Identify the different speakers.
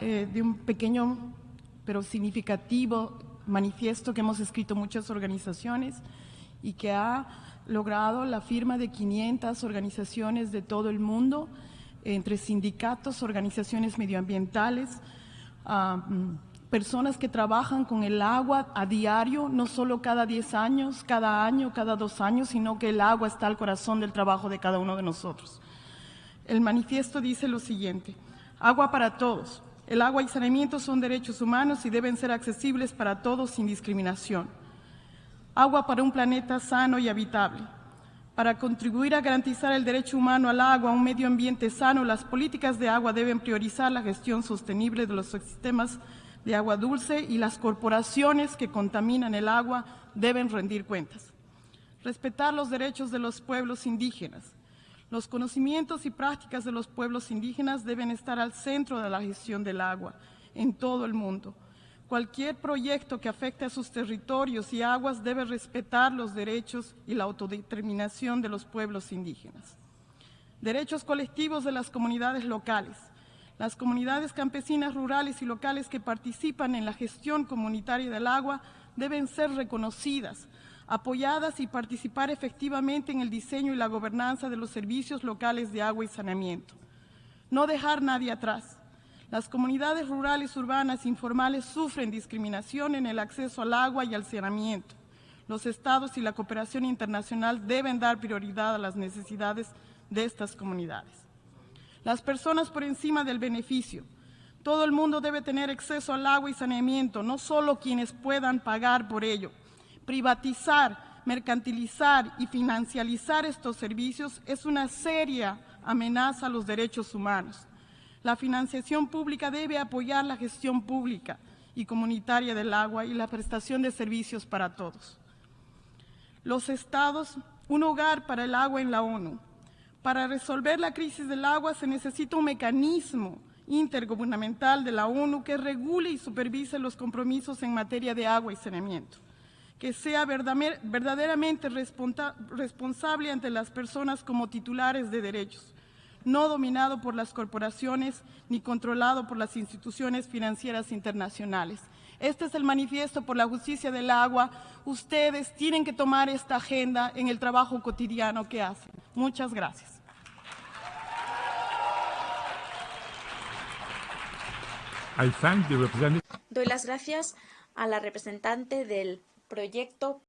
Speaker 1: eh, de un pequeño pero significativo manifiesto que hemos escrito muchas organizaciones y que ha logrado la firma de 500 organizaciones de todo el mundo, entre sindicatos, organizaciones medioambientales, mm, personas que trabajan con el agua a diario, no solo cada 10 años, cada año, cada dos años, sino que el agua está al corazón del trabajo de cada uno de nosotros. El manifiesto dice lo siguiente, agua para todos. El agua y saneamiento son derechos humanos y deben ser accesibles para todos sin discriminación. Agua para un planeta sano y habitable. Para contribuir a garantizar el derecho humano al agua, un medio ambiente sano, las políticas de agua deben priorizar la gestión sostenible de los sistemas de agua dulce y las corporaciones que contaminan el agua deben rendir cuentas. Respetar los derechos de los pueblos indígenas. Los conocimientos y prácticas de los pueblos indígenas deben estar al centro de la gestión del agua en todo el mundo. Cualquier proyecto que afecte a sus territorios y aguas debe respetar los derechos y la autodeterminación de los pueblos indígenas. Derechos colectivos de las comunidades locales. Las comunidades campesinas rurales y locales que participan en la gestión comunitaria del agua deben ser reconocidas, apoyadas y participar efectivamente en el diseño y la gobernanza de los servicios locales de agua y saneamiento. No dejar nadie atrás. Las comunidades rurales, urbanas, informales sufren discriminación en el acceso al agua y al saneamiento. Los estados y la cooperación internacional deben dar prioridad a las necesidades de estas comunidades. Las personas por encima del beneficio. Todo el mundo debe tener acceso al agua y saneamiento, no solo quienes puedan pagar por ello. Privatizar, mercantilizar y financializar estos servicios es una seria amenaza a los derechos humanos. La financiación pública debe apoyar la gestión pública y comunitaria del agua y la prestación de servicios para todos. Los estados, un hogar para el agua en la ONU. Para resolver la crisis del agua se necesita un mecanismo intergubernamental de la ONU que regule y supervise los compromisos en materia de agua y saneamiento, que sea verdaderamente responsable ante las personas como titulares de derechos, no dominado por las corporaciones ni controlado por las instituciones financieras internacionales. Este es el manifiesto por la justicia del agua. Ustedes tienen que tomar esta agenda en el trabajo cotidiano que hacen. Muchas gracias.
Speaker 2: Doy las gracias a la representante del proyecto